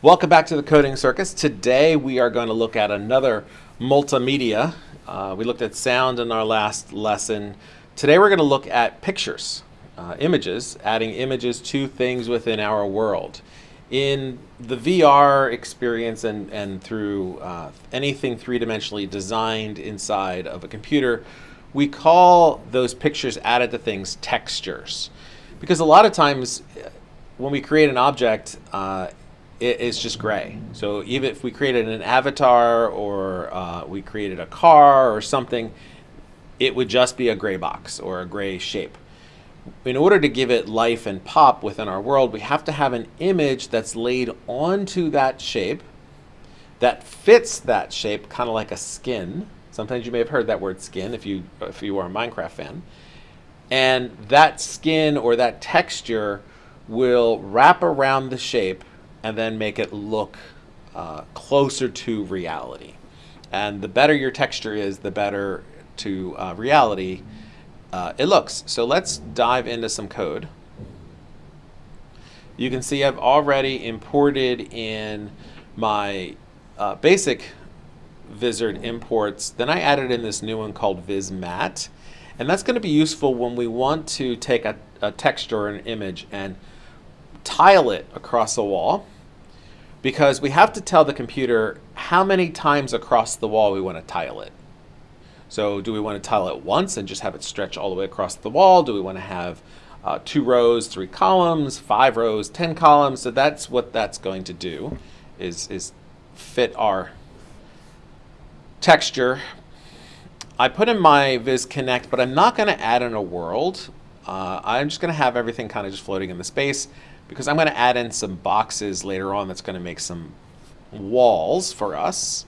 Welcome back to the Coding Circus. Today we are going to look at another multimedia. Uh, we looked at sound in our last lesson. Today we're going to look at pictures, uh, images, adding images to things within our world. In the VR experience and, and through uh, anything three-dimensionally designed inside of a computer, we call those pictures added to things textures. Because a lot of times uh, when we create an object, uh, it, it's just gray. So even if we created an avatar or uh, we created a car or something, it would just be a gray box or a gray shape. In order to give it life and pop within our world, we have to have an image that's laid onto that shape that fits that shape, kind of like a skin. Sometimes you may have heard that word skin if you, if you are a Minecraft fan. And that skin or that texture will wrap around the shape and then make it look uh, closer to reality. And the better your texture is, the better to uh, reality uh, it looks. So let's dive into some code. You can see I've already imported in my uh, basic Vizard imports. Then I added in this new one called VizMat. And that's going to be useful when we want to take a, a texture or an image and tile it across a wall because we have to tell the computer how many times across the wall we want to tile it. So do we want to tile it once and just have it stretch all the way across the wall? Do we want to have uh, two rows, three columns, five rows, 10 columns? So that's what that's going to do is, is fit our texture. I put in my Viz Connect, but I'm not going to add in a world. Uh, I'm just going to have everything kind of just floating in the space because I'm going to add in some boxes later on that's going to make some walls for us.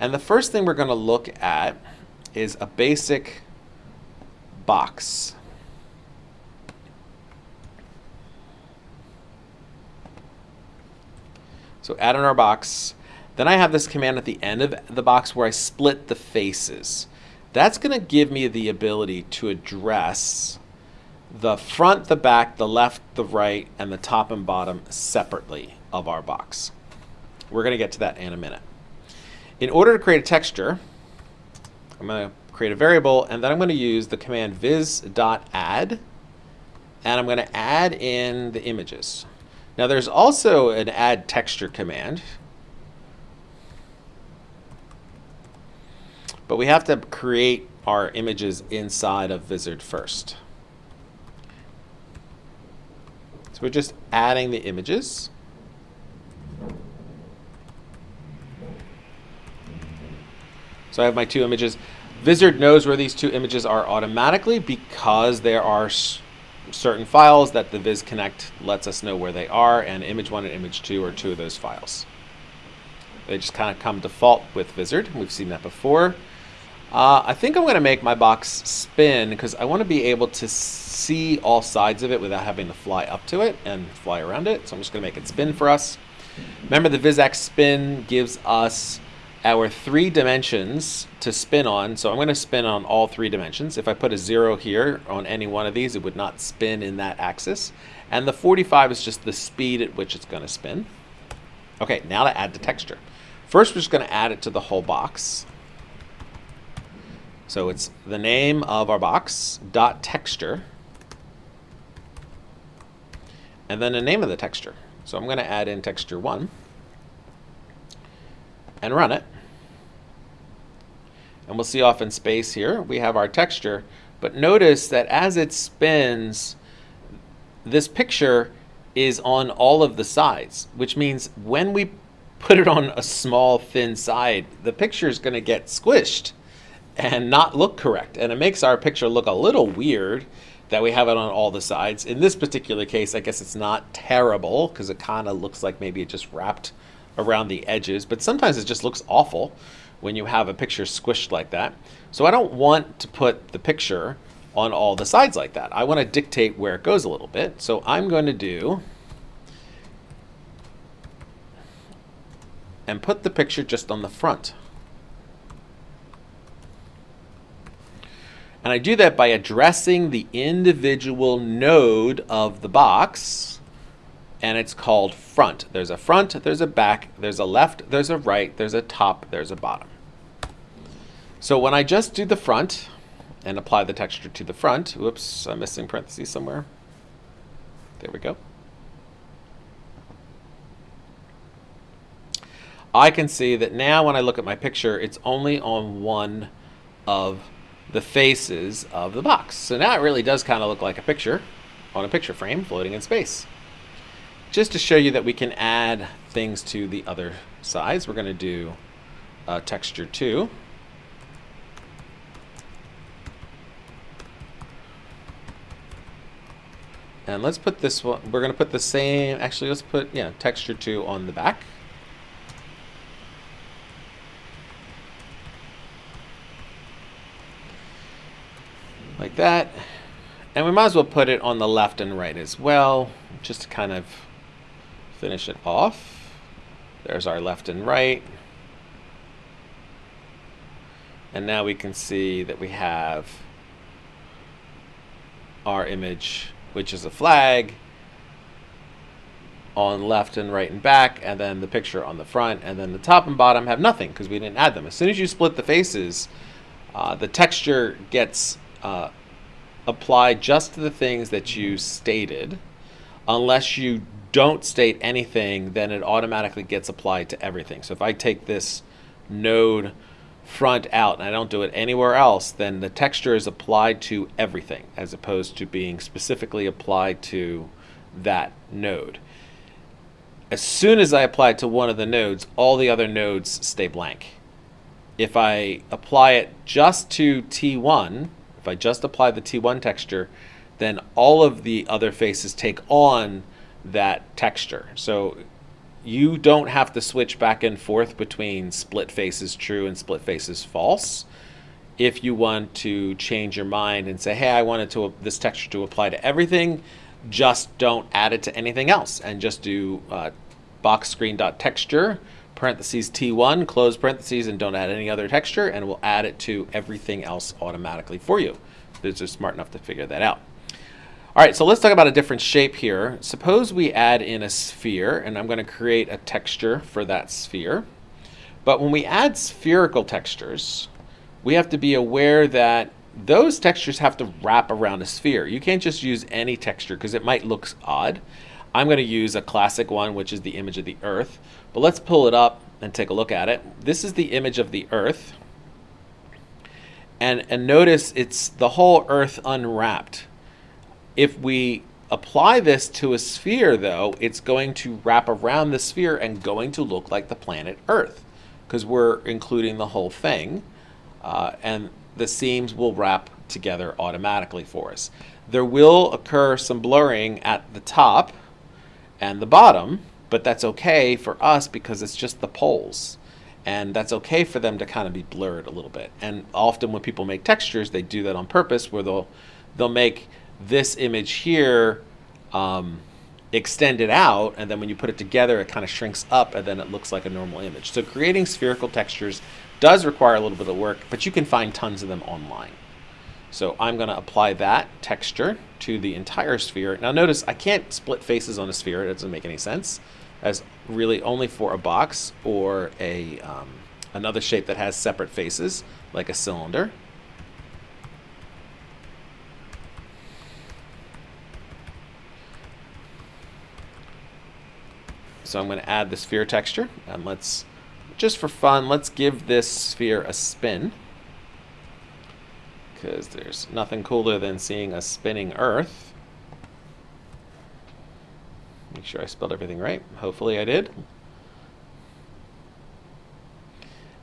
And the first thing we're going to look at is a basic box. So add in our box. Then I have this command at the end of the box where I split the faces. That's going to give me the ability to address the front, the back, the left, the right, and the top and bottom separately of our box. We're going to get to that in a minute. In order to create a texture, I'm going to create a variable, and then I'm going to use the command viz.add, and I'm going to add in the images. Now there's also an add texture command, but we have to create our images inside of Vizard first. So we're just adding the images. So I have my two images. Vizard knows where these two images are automatically because there are certain files that the Viz Connect lets us know where they are, and image one and image two are two of those files. They just kind of come default with Vizard. We've seen that before. Uh, I think I'm going to make my box spin because I want to be able to see all sides of it without having to fly up to it and fly around it. So I'm just going to make it spin for us. Remember the VizAct spin gives us our three dimensions to spin on. So I'm going to spin on all three dimensions. If I put a zero here on any one of these, it would not spin in that axis. And the 45 is just the speed at which it's going to spin. Okay, now to add the texture. First, we're just going to add it to the whole box. So it's the name of our box, dot texture, and then the name of the texture. So I'm going to add in texture 1 and run it. And we'll see off in space here, we have our texture. But notice that as it spins, this picture is on all of the sides, which means when we put it on a small, thin side, the picture is going to get squished and not look correct. And it makes our picture look a little weird that we have it on all the sides. In this particular case, I guess it's not terrible because it kind of looks like maybe it just wrapped around the edges, but sometimes it just looks awful when you have a picture squished like that. So I don't want to put the picture on all the sides like that. I want to dictate where it goes a little bit. So I'm going to do and put the picture just on the front. And I do that by addressing the individual node of the box and it's called front. There's a front, there's a back, there's a left, there's a right, there's a top, there's a bottom. So when I just do the front and apply the texture to the front, whoops, I'm missing parentheses somewhere. There we go. I can see that now when I look at my picture, it's only on one of the faces of the box. So now it really does kind of look like a picture on a picture frame floating in space. Just to show you that we can add things to the other sides, we're going to do uh, texture 2. And let's put this one, we're going to put the same, actually let's put, yeah, texture 2 on the back. Like that. And we might as well put it on the left and right as well, just to kind of finish it off. There's our left and right. And now we can see that we have our image, which is a flag, on left and right and back, and then the picture on the front, and then the top and bottom have nothing because we didn't add them. As soon as you split the faces, uh, the texture gets uh, apply just to the things that you stated. Unless you don't state anything, then it automatically gets applied to everything. So if I take this node front out and I don't do it anywhere else, then the texture is applied to everything as opposed to being specifically applied to that node. As soon as I apply it to one of the nodes, all the other nodes stay blank. If I apply it just to T1, if I just apply the T1 texture, then all of the other faces take on that texture. So you don't have to switch back and forth between split faces true and split faces false. If you want to change your mind and say, hey, I wanted to this texture to apply to everything, just don't add it to anything else and just do uh, box screen dot texture parentheses T1, close parentheses, and don't add any other texture, and we'll add it to everything else automatically for you. It's just smart enough to figure that out. All right, so let's talk about a different shape here. Suppose we add in a sphere, and I'm going to create a texture for that sphere. But when we add spherical textures, we have to be aware that those textures have to wrap around a sphere. You can't just use any texture because it might look odd. I'm going to use a classic one, which is the image of the Earth. But let's pull it up and take a look at it. This is the image of the Earth. And, and notice it's the whole Earth unwrapped. If we apply this to a sphere, though, it's going to wrap around the sphere and going to look like the planet Earth because we're including the whole thing. Uh, and the seams will wrap together automatically for us. There will occur some blurring at the top and the bottom, but that's okay for us because it's just the poles. And that's okay for them to kind of be blurred a little bit. And often when people make textures, they do that on purpose where they'll, they'll make this image here um, extended out, and then when you put it together, it kind of shrinks up, and then it looks like a normal image. So creating spherical textures does require a little bit of work, but you can find tons of them online. So I'm going to apply that texture to the entire sphere. Now notice I can't split faces on a sphere. It doesn't make any sense as really only for a box or a um, another shape that has separate faces like a cylinder. So I'm going to add the sphere texture and let's just for fun let's give this sphere a spin because there's nothing cooler than seeing a spinning Earth. Make sure I spelled everything right. Hopefully I did.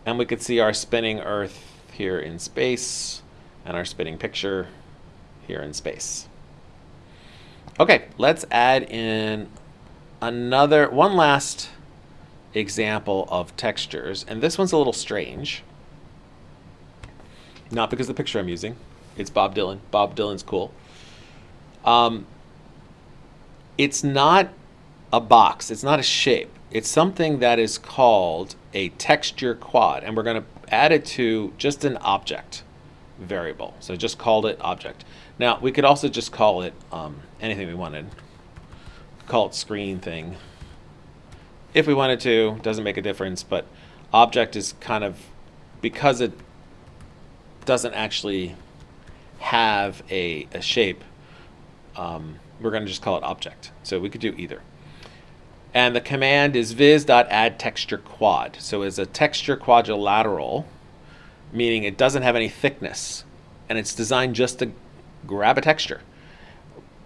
And we could see our spinning Earth here in space and our spinning picture here in space. Okay, let's add in another, one last example of textures. And this one's a little strange. Not because the picture I'm using. It's Bob Dylan. Bob Dylan's cool. Um, it's not a box. It's not a shape. It's something that is called a texture quad. And we're going to add it to just an object variable. So just called it object. Now, we could also just call it um, anything we wanted. call it screen thing. If we wanted to, doesn't make a difference, but object is kind of, because it doesn't actually have a, a shape, um, we're going to just call it object. So we could do either. And the command is viz.addTextureQuad. So it's a texture quadrilateral, meaning it doesn't have any thickness. And it's designed just to grab a texture.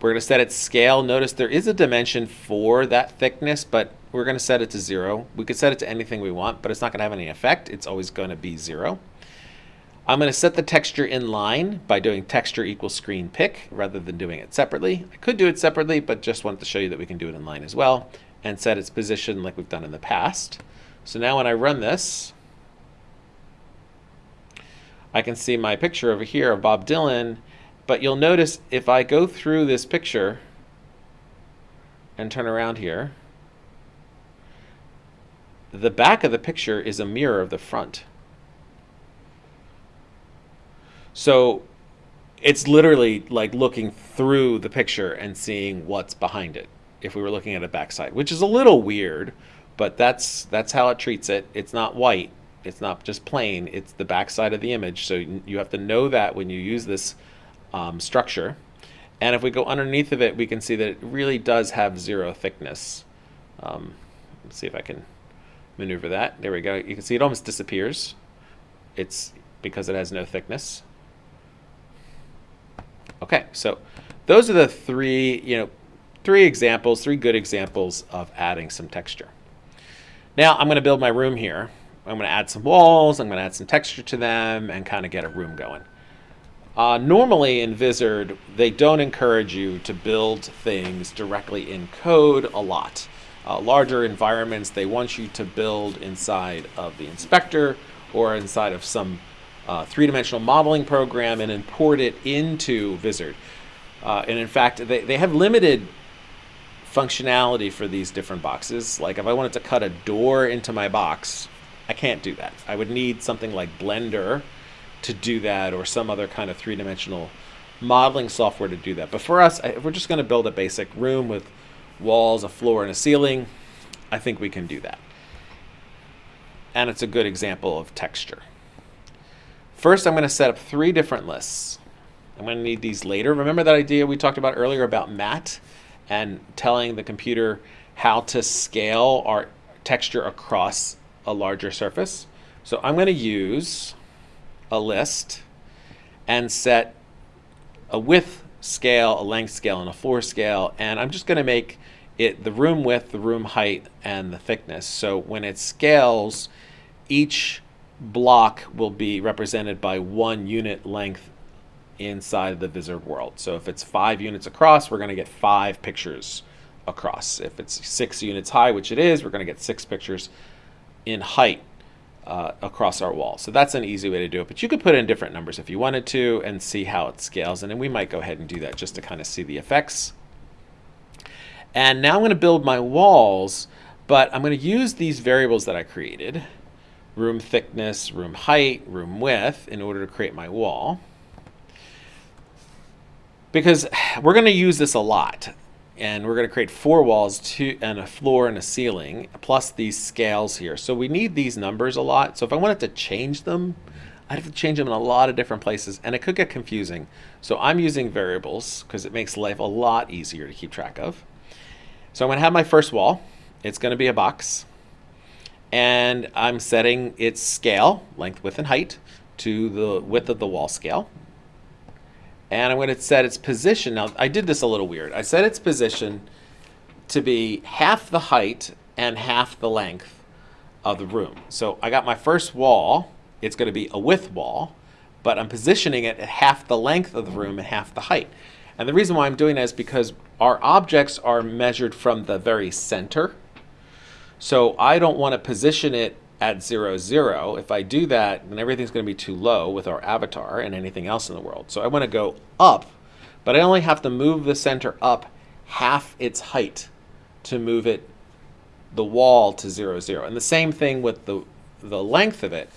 We're going to set its scale. Notice there is a dimension for that thickness, but we're going to set it to zero. We could set it to anything we want, but it's not going to have any effect. It's always going to be zero. I'm going to set the texture in line by doing texture equals screen pick rather than doing it separately. I could do it separately, but just wanted to show you that we can do it in line as well and set its position like we've done in the past. So now when I run this, I can see my picture over here of Bob Dylan, but you'll notice if I go through this picture and turn around here, the back of the picture is a mirror of the front. So it's literally like looking through the picture and seeing what's behind it if we were looking at a backside, which is a little weird, but that's that's how it treats it. It's not white. It's not just plain. It's the backside of the image. So you have to know that when you use this um, structure. And if we go underneath of it, we can see that it really does have zero thickness. Um, let's see if I can maneuver that. There we go. You can see it almost disappears. It's because it has no thickness. Okay, so those are the three, you know, three examples, three good examples of adding some texture. Now I'm going to build my room here. I'm going to add some walls, I'm going to add some texture to them, and kind of get a room going. Uh, normally in Vizard, they don't encourage you to build things directly in code a lot. Uh, larger environments, they want you to build inside of the inspector or inside of some uh, three-dimensional modeling program and import it into Vizard. Uh, and in fact, they, they have limited functionality for these different boxes. Like if I wanted to cut a door into my box, I can't do that. I would need something like Blender to do that or some other kind of three-dimensional modeling software to do that. But for us, if we're just going to build a basic room with walls, a floor, and a ceiling, I think we can do that. And it's a good example of texture. First, I'm going to set up three different lists. I'm going to need these later. Remember that idea we talked about earlier about matte and telling the computer how to scale our texture across a larger surface? So I'm going to use a list and set a width scale, a length scale, and a floor scale. And I'm just going to make it the room width, the room height, and the thickness. So when it scales, each block will be represented by one unit length inside the Vizard world. So if it's five units across, we're going to get five pictures across. If it's six units high, which it is, we're going to get six pictures in height uh, across our wall. So that's an easy way to do it. But you could put in different numbers if you wanted to and see how it scales. And then we might go ahead and do that just to kind of see the effects. And now I'm going to build my walls, but I'm going to use these variables that I created room thickness, room height, room width in order to create my wall. Because we're going to use this a lot. And we're going to create four walls two, and a floor and a ceiling, plus these scales here. So we need these numbers a lot. So if I wanted to change them, I'd have to change them in a lot of different places, and it could get confusing. So I'm using variables because it makes life a lot easier to keep track of. So I'm going to have my first wall. It's going to be a box and I'm setting its scale, length, width, and height, to the width of the wall scale. And I'm going to set its position. Now, I did this a little weird. I set its position to be half the height and half the length of the room. So I got my first wall. It's going to be a width wall, but I'm positioning it at half the length of the room and half the height. And the reason why I'm doing that is because our objects are measured from the very center so I don't want to position it at 0, 0. If I do that, then everything's going to be too low with our avatar and anything else in the world. So I want to go up, but I only have to move the center up half its height to move it, the wall to 0, 0. And the same thing with the, the length of it.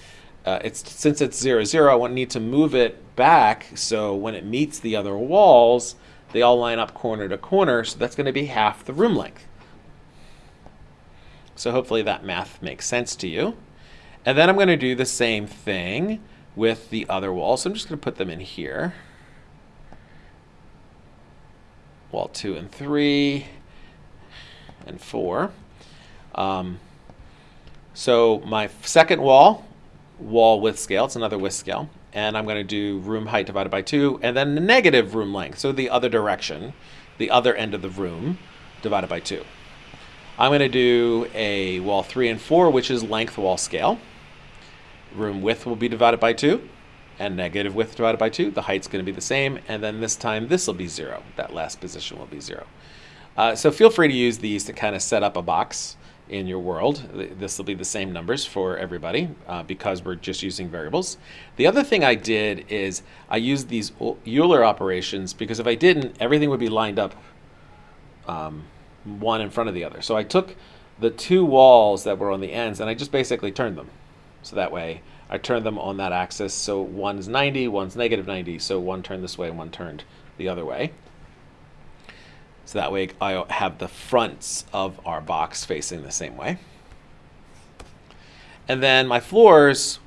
Uh, it's Since it's 0, 0, I need to move it back so when it meets the other walls, they all line up corner to corner, so that's going to be half the room length. So hopefully that math makes sense to you. And then I'm going to do the same thing with the other wall. So I'm just going to put them in here. Wall 2 and 3 and 4. Um, so my second wall, wall width scale, it's another width scale. And I'm going to do room height divided by 2, and then the negative room length, so the other direction, the other end of the room, divided by 2. I'm going to do a wall 3 and 4, which is length wall scale. Room width will be divided by 2, and negative width divided by 2. The height's going to be the same, and then this time this will be 0. That last position will be 0. Uh, so feel free to use these to kind of set up a box in your world. This will be the same numbers for everybody uh, because we're just using variables. The other thing I did is I used these Euler operations because if I didn't, everything would be lined up um, one in front of the other. So I took the two walls that were on the ends and I just basically turned them. So that way I turned them on that axis. So one's 90, one's negative 90. So one turned this way and one turned the other way. So that way I have the fronts of our box facing the same way. And then my floors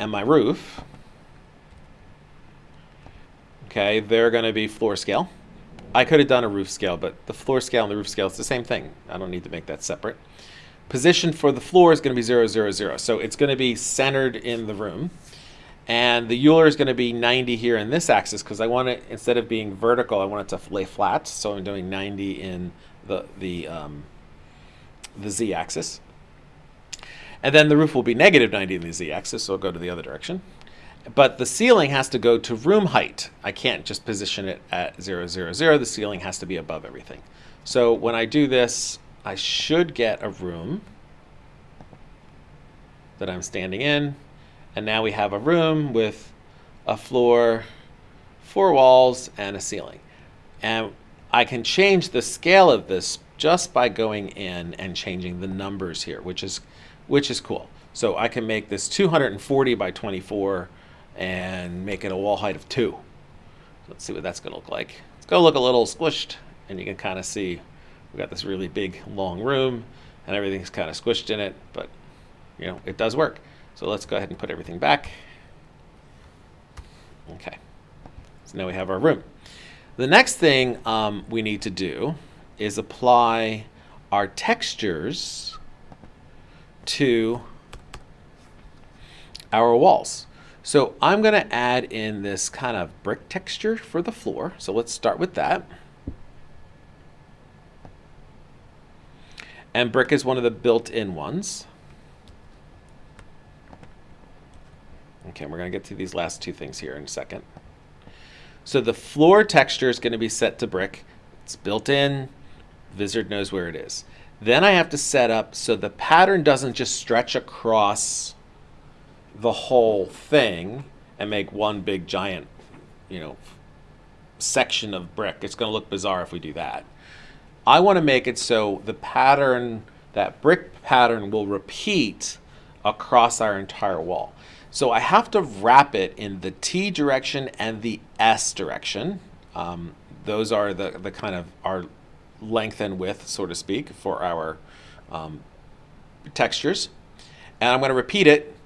and my roof, okay, they're going to be floor scale. I could have done a roof scale, but the floor scale and the roof scale is the same thing. I don't need to make that separate. Position for the floor is going to be 0, 0, 0. So it's going to be centered in the room. And the Euler is going to be 90 here in this axis because I want it, instead of being vertical, I want it to lay flat. So I'm doing 90 in the, the, um, the z-axis. And then the roof will be negative 90 in the z-axis, so I'll go to the other direction. But the ceiling has to go to room height. I can't just position it at 0, 0, 0. The ceiling has to be above everything. So when I do this, I should get a room that I'm standing in. And now we have a room with a floor, four walls, and a ceiling. And I can change the scale of this just by going in and changing the numbers here, which is, which is cool. So I can make this 240 by 24 and make it a wall height of 2. Let's see what that's going to look like. It's going to look a little squished, and you can kind of see we've got this really big, long room, and everything's kind of squished in it, but you know, it does work. So let's go ahead and put everything back. Okay, so now we have our room. The next thing um, we need to do is apply our textures to our walls. So I'm going to add in this kind of brick texture for the floor. So let's start with that. And brick is one of the built-in ones. Okay, we're going to get to these last two things here in a second. So the floor texture is going to be set to brick. It's built in. Vizard knows where it is. Then I have to set up so the pattern doesn't just stretch across the whole thing and make one big giant, you know, section of brick. It's going to look bizarre if we do that. I want to make it so the pattern, that brick pattern will repeat across our entire wall. So I have to wrap it in the T direction and the S direction. Um, those are the, the kind of our length and width, so to speak, for our um, textures. And I'm going to repeat it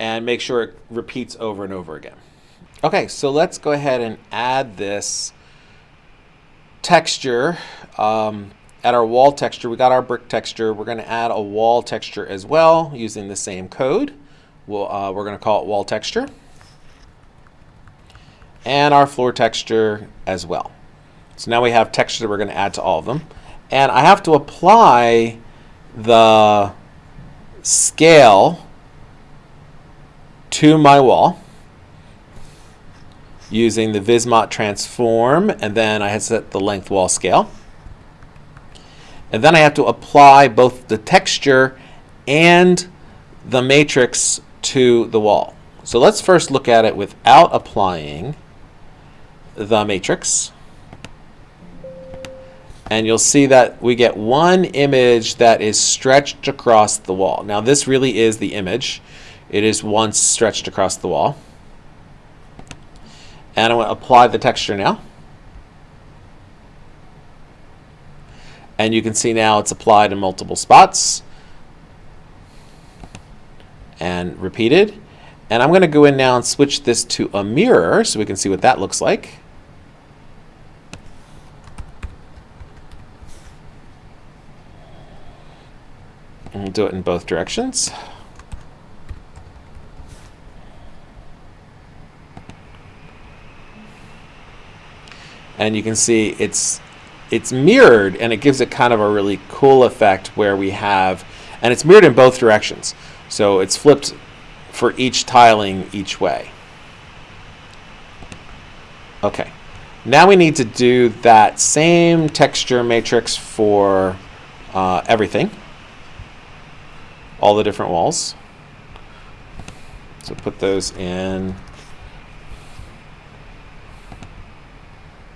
and make sure it repeats over and over again. Okay, so let's go ahead and add this texture um, at our wall texture. We got our brick texture. We're going to add a wall texture as well using the same code. We'll, uh, we're going to call it wall texture. And our floor texture as well. So now we have texture that we're going to add to all of them. And I have to apply the scale to my wall using the VizMat transform. And then I had set the length wall scale. And then I have to apply both the texture and the matrix to the wall. So let's first look at it without applying the matrix. And you'll see that we get one image that is stretched across the wall. Now this really is the image. It is once stretched across the wall. And I'm going to apply the texture now. And you can see now it's applied in multiple spots and repeated. And I'm going to go in now and switch this to a mirror so we can see what that looks like. And we'll do it in both directions. And you can see it's it's mirrored and it gives it kind of a really cool effect where we have, and it's mirrored in both directions. So it's flipped for each tiling each way. Okay, now we need to do that same texture matrix for uh, everything, all the different walls. So put those in.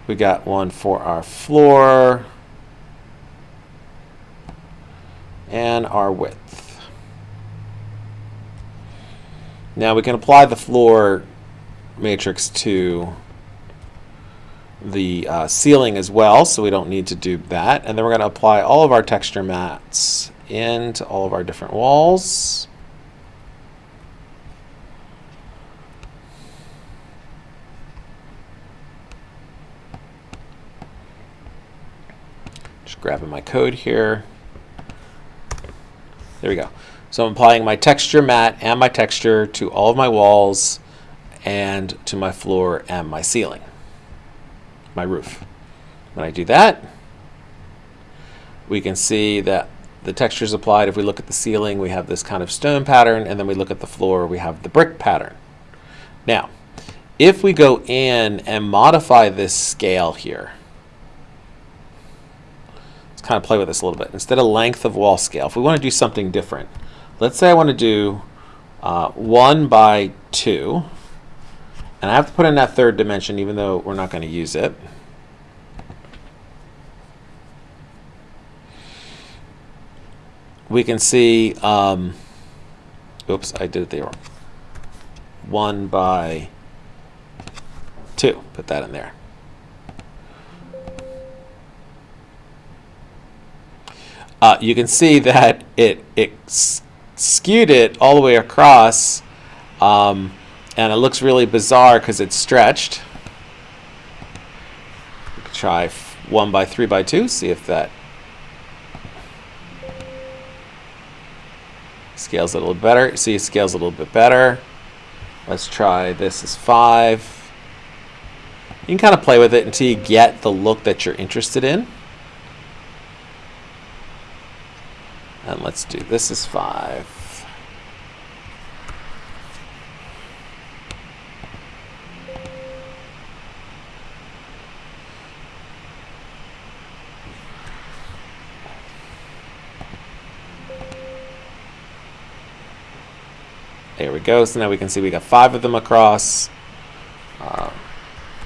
We got one for our floor and our width. Now we can apply the floor matrix to the uh, ceiling as well, so we don't need to do that. And then we're going to apply all of our texture mats into all of our different walls. Grabbing my code here. There we go. So I'm applying my texture mat and my texture to all of my walls and to my floor and my ceiling, my roof. When I do that, we can see that the texture is applied. If we look at the ceiling, we have this kind of stone pattern, and then we look at the floor, we have the brick pattern. Now, if we go in and modify this scale here, kind of play with this a little bit. Instead of length of wall scale, if we want to do something different, let's say I want to do uh, 1 by 2, and I have to put in that third dimension even though we're not going to use it. We can see, um, oops, I did it there. 1 by 2, put that in there. Uh, you can see that it, it skewed it all the way across um, and it looks really bizarre because it's stretched. Try 1 by 3 by 2, see if that scales a little better. See, it scales a little bit better. Let's try this is 5. You can kind of play with it until you get the look that you're interested in. And let's do this is 5. There we go. So now we can see we got five of them across. Uh,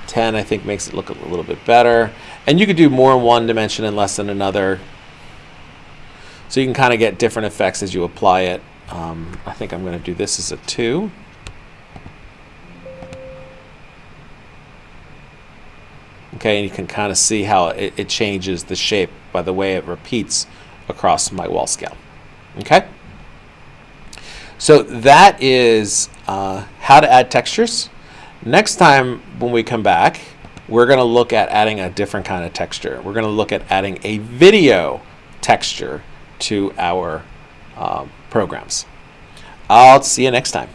10, I think, makes it look a little bit better. And you could do more in one dimension and less in another. So you can kind of get different effects as you apply it. Um, I think I'm going to do this as a 2. Okay, and you can kind of see how it, it changes the shape by the way it repeats across my wall scale. Okay? So that is uh, how to add textures. Next time when we come back, we're going to look at adding a different kind of texture. We're going to look at adding a video texture to our uh, programs. I'll see you next time.